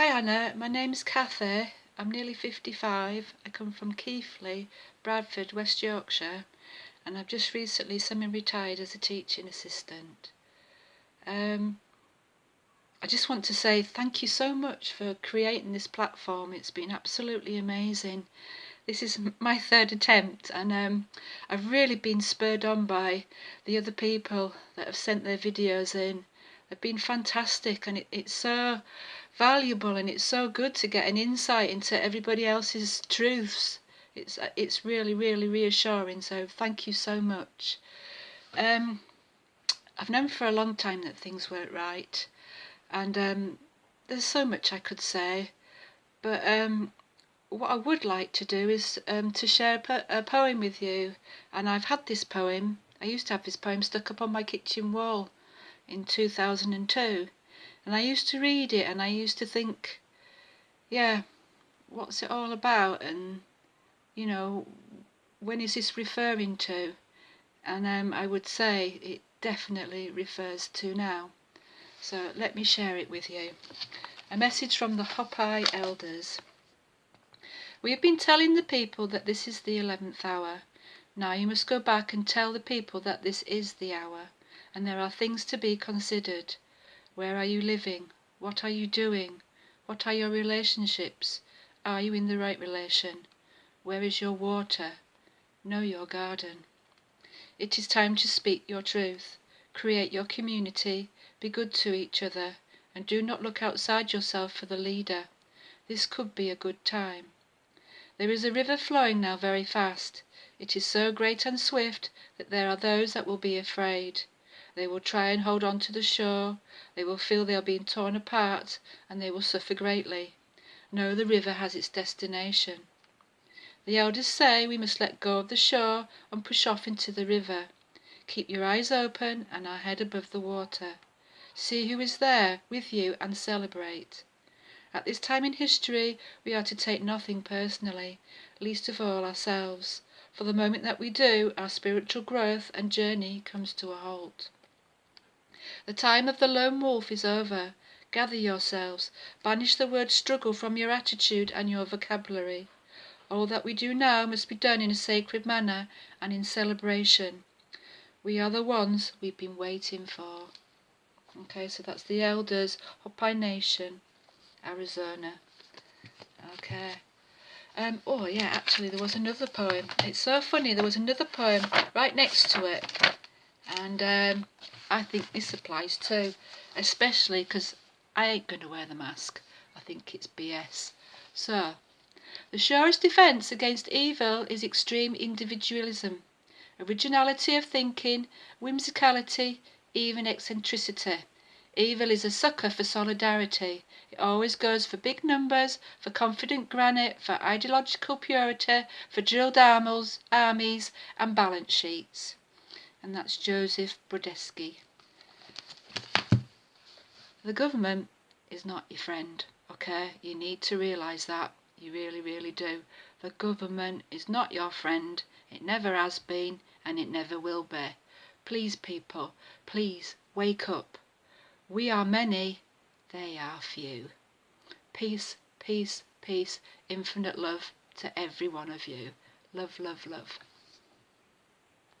Hi Anna, my name's Kathy. I'm nearly 55. I come from Keighley, Bradford, West Yorkshire, and I've just recently semi-retired as a teaching assistant. Um, I just want to say thank you so much for creating this platform. It's been absolutely amazing. This is my third attempt, and um, I've really been spurred on by the other people that have sent their videos in. They've been fantastic, and it, it's so valuable and it's so good to get an insight into everybody else's truths. It's it's really really reassuring. So thank you so much. Um, I've known for a long time that things weren't right, and um, there's so much I could say, but um, what I would like to do is um, to share a, po a poem with you, and I've had this poem. I used to have this poem stuck up on my kitchen wall in 2002 and I used to read it and I used to think, yeah, what's it all about? And, you know, when is this referring to? And um, I would say it definitely refers to now. So let me share it with you. A message from the Hopi elders. We have been telling the people that this is the eleventh hour. Now you must go back and tell the people that this is the hour, and there are things to be considered. Where are you living? What are you doing? What are your relationships? Are you in the right relation? Where is your water? Know your garden. It is time to speak your truth. Create your community. Be good to each other. And do not look outside yourself for the leader. This could be a good time. There is a river flowing now very fast. It is so great and swift that there are those that will be afraid. They will try and hold on to the shore, they will feel they are being torn apart, and they will suffer greatly. No, the river has its destination. The elders say we must let go of the shore and push off into the river. Keep your eyes open and our head above the water. See who is there with you and celebrate. At this time in history, we are to take nothing personally, least of all ourselves. For the moment that we do, our spiritual growth and journey comes to a halt. The time of the lone wolf is over. Gather yourselves. Banish the word struggle from your attitude and your vocabulary. All that we do now must be done in a sacred manner and in celebration. We are the ones we've been waiting for. Okay, so that's the elders, Hopi Nation, Arizona. Okay. Um, oh yeah, actually there was another poem. It's so funny, there was another poem right next to it. And um, I think this applies too, especially because I ain't going to wear the mask. I think it's BS. So, the surest defence against evil is extreme individualism, originality of thinking, whimsicality, even eccentricity. Evil is a sucker for solidarity. It always goes for big numbers, for confident granite, for ideological purity, for drilled armies, armies and balance sheets and that's Joseph Brodsky. The government is not your friend, okay? You need to realise that. You really, really do. The government is not your friend. It never has been and it never will be. Please, people, please wake up. We are many, they are few. Peace, peace, peace, infinite love to every one of you. Love, love, love.